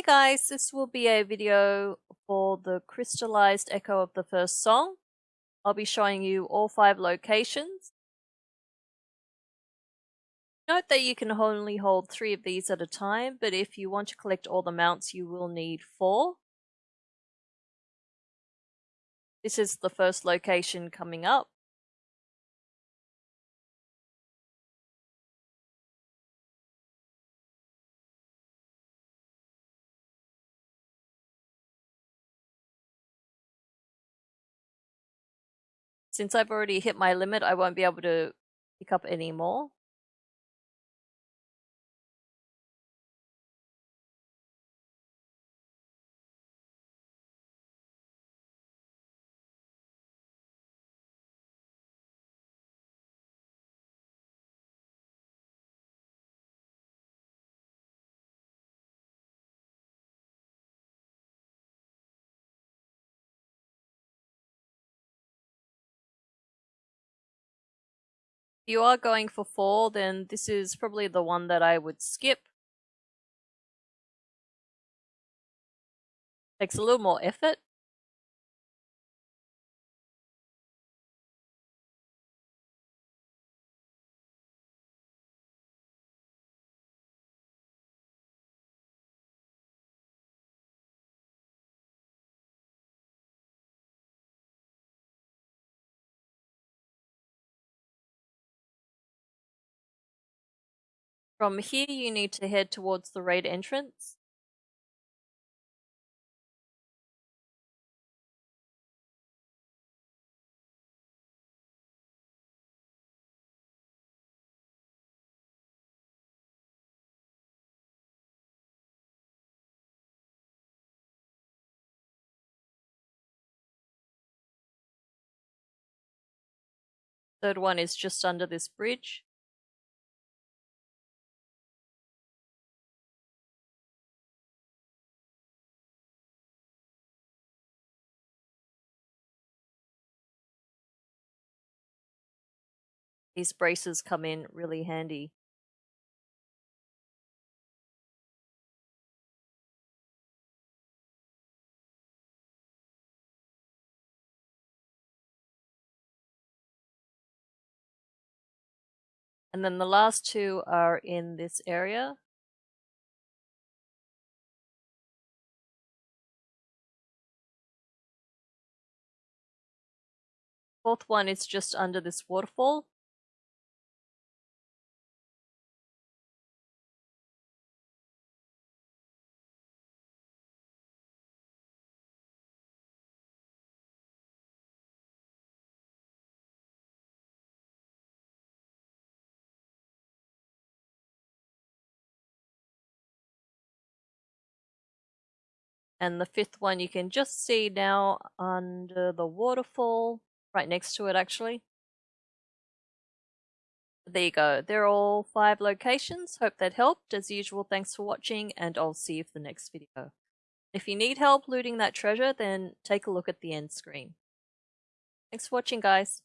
Hey guys, this will be a video for the crystallized echo of the first song. I'll be showing you all five locations. Note that you can only hold three of these at a time, but if you want to collect all the mounts you will need four. This is the first location coming up. Since I've already hit my limit, I won't be able to pick up any more. You are going for four, then this is probably the one that I would skip. Takes a little more effort. From here you need to head towards the raid entrance. Third one is just under this bridge. These braces come in really handy. And then the last two are in this area. Fourth one is just under this waterfall. And the fifth one you can just see now under the waterfall, right next to it actually. There you go. They're all five locations. Hope that helped. As usual, thanks for watching and I'll see you for the next video. If you need help looting that treasure, then take a look at the end screen. Thanks for watching, guys.